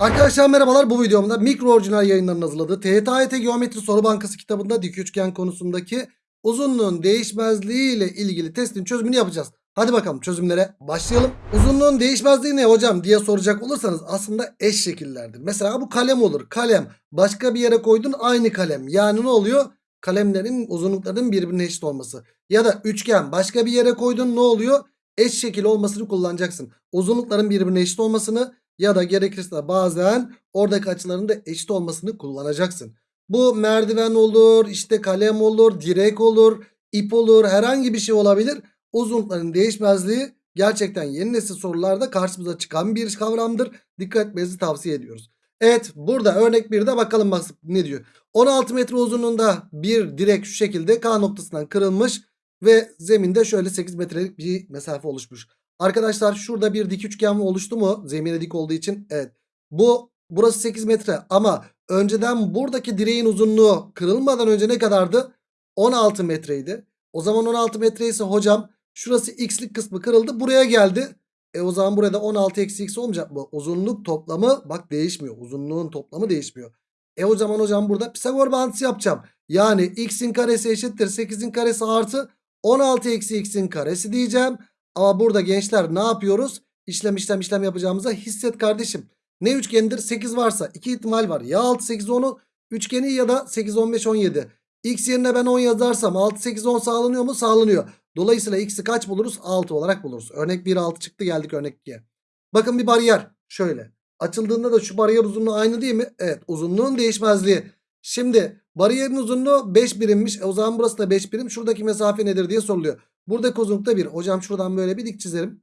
Arkadaşlar merhabalar bu videomda mikro orijinal yayınlarının hazırladığı TYT Geometri Soru Bankası kitabında dik üçgen konusundaki uzunluğun değişmezliği ile ilgili testin çözümünü yapacağız. Hadi bakalım çözümlere başlayalım. Uzunluğun değişmezliği ne hocam diye soracak olursanız aslında eş şekillerdir. Mesela bu kalem olur. Kalem başka bir yere koydun aynı kalem. Yani ne oluyor? Kalemlerin uzunluklarının birbirine eşit olması. Ya da üçgen başka bir yere koydun ne oluyor? Eş şekil olmasını kullanacaksın. Uzunlukların birbirine eşit olmasını ya da gerekirse bazen oradaki açıların da eşit olmasını kullanacaksın. Bu merdiven olur, işte kalem olur, direk olur, ip olur, herhangi bir şey olabilir. Uzunlukların değişmezliği gerçekten yeni nesil sorularda karşımıza çıkan bir kavramdır. Dikkat etmenizi tavsiye ediyoruz. Evet burada örnek 1'de bakalım bak ne diyor. 16 metre uzunluğunda bir direk şu şekilde K noktasından kırılmış ve zeminde şöyle 8 metrelik bir mesafe oluşmuş. Arkadaşlar şurada bir dik üçgen oluştu mu? Zemine dik olduğu için evet. Bu burası 8 metre ama önceden buradaki direğin uzunluğu kırılmadan önce ne kadardı? 16 metreydi. O zaman 16 metre ise hocam şurası x'lik kısmı kırıldı buraya geldi. E o zaman burada 16 eksi x olmayacak mı? Uzunluk toplamı bak değişmiyor. Uzunluğun toplamı değişmiyor. E o zaman hocam burada Pisagor bağıntısı yapacağım. Yani x'in karesi eşittir 8'in karesi artı 16 eksi x'in karesi diyeceğim. Ama burada gençler ne yapıyoruz? İşlem işlem işlem yapacağımıza hisset kardeşim. Ne üçgenidir? 8 varsa 2 ihtimal var. Ya 6 8 10'u üçgeni ya da 8 15 17. X yerine ben 10 yazarsam 6 8 10 sağlanıyor mu? Sağlanıyor. Dolayısıyla x'i kaç buluruz? 6 olarak buluruz. Örnek 1 6 çıktı geldik örnek 2'ye. Bakın bir bariyer. Şöyle. Açıldığında da şu bariyer uzunluğu aynı değil mi? Evet uzunluğun değişmezliği. Şimdi bariyerin uzunluğu 5 birimmiş. E, o zaman burası da 5 birim. Şuradaki mesafe nedir diye soruluyor. Buradaki uzunlukta 1. Hocam şuradan böyle bir dik çizerim.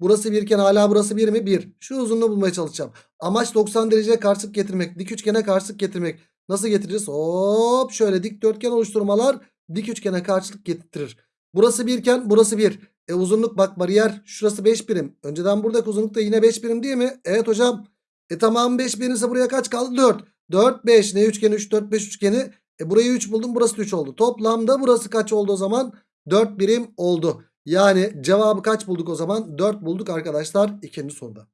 Burası 1 iken hala burası 1 mi? 1. Şu uzunluğu bulmaya çalışacağım. Amaç 90 dereceye karşılık getirmek. Dik üçgene karşılık getirmek. Nasıl getiririz? Hop şöyle dikdörtgen oluşturmalar dik üçgene karşılık getirir. Burası 1 iken burası 1. E uzunluk bak bariyer şurası 5 birim. Önceden buradaki uzunluk da yine 5 birim değil mi? Evet hocam. E tamam 5 birimse buraya kaç kaldı? 4. 4 5 ne üçgeni 3 4 5 üçgeni. E burayı 3 buldum burası da 3 oldu. Toplamda burası kaç oldu o zaman? 4 birim oldu. Yani cevabı kaç bulduk o zaman? 4 bulduk arkadaşlar ikinci soruda.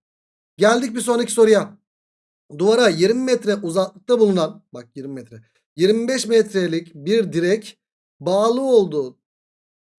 Geldik bir sonraki soruya. Duvara 20 metre uzaklıkta bulunan bak 20 metre 25 metrelik bir direk bağlı olduğu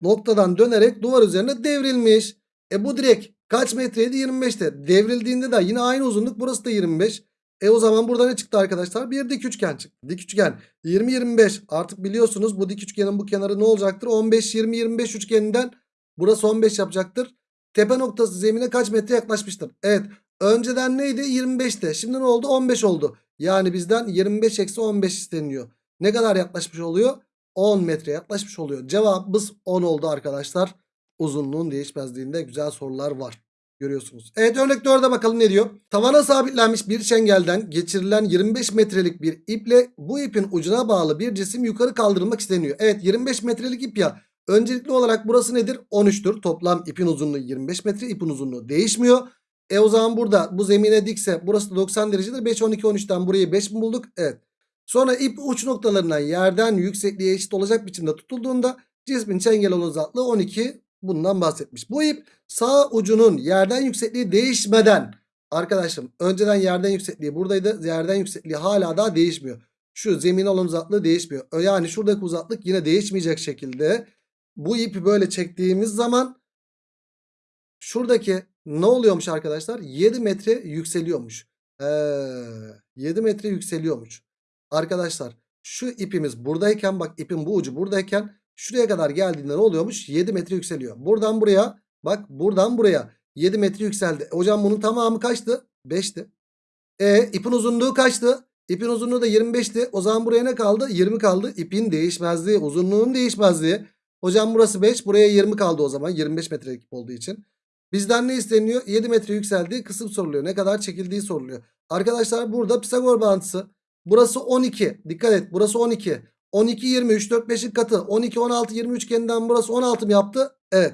noktadan dönerek duvar üzerine devrilmiş. E bu direk kaç metreydi? 25'te. Devrildiğinde de yine aynı uzunluk burası da 25. E o zaman burada ne çıktı arkadaşlar? Bir dik üçgen çıktı. Dik üçgen 20-25 artık biliyorsunuz bu dik üçgenin bu kenarı ne olacaktır? 15-20-25 üçgeninden burası 15 yapacaktır. Tepe noktası zemine kaç metre yaklaşmıştır? Evet önceden neydi? 25'te. Şimdi ne oldu? 15 oldu. Yani bizden 25 eksi 15 isteniyor. Ne kadar yaklaşmış oluyor? 10 metre yaklaşmış oluyor. Cevabımız 10 oldu arkadaşlar. Uzunluğun değişmezliğinde güzel sorular var. Görüyorsunuz. Evet örnek 4'e bakalım ne diyor. Tavana sabitlenmiş bir çengelden geçirilen 25 metrelik bir iple bu ipin ucuna bağlı bir cisim yukarı kaldırılmak isteniyor. Evet 25 metrelik ip ya. Öncelikli olarak burası nedir? 13'tür. Toplam ipin uzunluğu 25 metre. ipin uzunluğu değişmiyor. E o zaman burada bu zemine dikse burası da 90 derecedir. 5, 12, 13'ten burayı 5 mi bulduk? Evet. Sonra ip uç noktalarından yerden yüksekliğe eşit olacak biçimde tutulduğunda cismin çengel olan uzaklığı 12 bundan bahsetmiş. Bu ip sağ ucunun yerden yüksekliği değişmeden arkadaşım önceden yerden yüksekliği buradaydı. Yerden yüksekliği hala daha değişmiyor. Şu zemin olan uzaklığı değişmiyor. Yani şuradaki uzaklık yine değişmeyecek şekilde bu ipi böyle çektiğimiz zaman şuradaki ne oluyormuş arkadaşlar? 7 metre yükseliyormuş. Ee, 7 metre yükseliyormuş. Arkadaşlar şu ipimiz buradayken bak ipin bu ucu buradayken şuraya kadar geldiğinde ne oluyormuş? 7 metre yükseliyor. Buradan buraya bak buradan buraya 7 metre yükseldi. E, hocam bunun tamamı kaçtı? 5'ti. E ipin uzunluğu kaçtı? İpin uzunluğu da 25'ti. O zaman buraya ne kaldı? 20 kaldı. İpin değişmezliği, uzunluğun değişmezliği. Hocam burası 5. Buraya 20 kaldı o zaman. 25 metrelik ip olduğu için. Bizden ne isteniyor? 7 metre yükseldiği kısım soruluyor. Ne kadar çekildiği soruluyor. Arkadaşlar burada Pisagor bağıntısı. Burası 12. Dikkat et. Burası 12. 12 20 3 4 5'in katı. 12 16 20 üçgeninden burası 16 mı yaptı? Evet.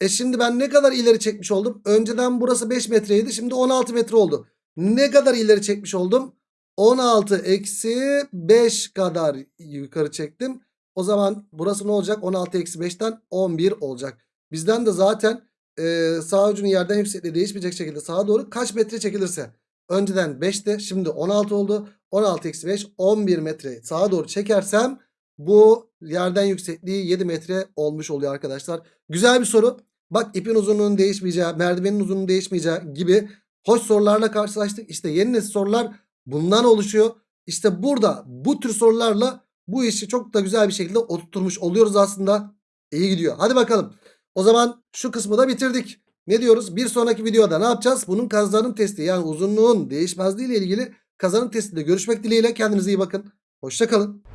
E şimdi ben ne kadar ileri çekmiş oldum? Önceden burası 5 metreydi. Şimdi 16 metre oldu. Ne kadar ileri çekmiş oldum? 16 eksi 5 kadar yukarı çektim. O zaman burası ne olacak? 16 eksi 5'ten 11 olacak. Bizden de zaten e, sağ ucunun yerden yüksekliği değişmeyecek şekilde sağa doğru kaç metre çekilirse. Önceden 5'ti. Şimdi 16 oldu. 16 eksi 5 11 metre sağa doğru çekersem bu yerden yüksekliği 7 metre olmuş oluyor arkadaşlar. Güzel bir soru. Bak ipin uzunluğunun değişmeyeceği, merdivenin uzunluğunun değişmeyeceği gibi hoş sorularla karşılaştık. İşte yeni nesil sorular bundan oluşuyor. İşte burada bu tür sorularla bu işi çok da güzel bir şekilde oturtmuş oluyoruz aslında. İyi gidiyor. Hadi bakalım. O zaman şu kısmı da bitirdik. Ne diyoruz? Bir sonraki videoda ne yapacağız? Bunun kazanım testi yani uzunluğun değişmezliği ile ilgili kazanım testinde görüşmek dileğiyle. Kendinize iyi bakın. Hoşçakalın.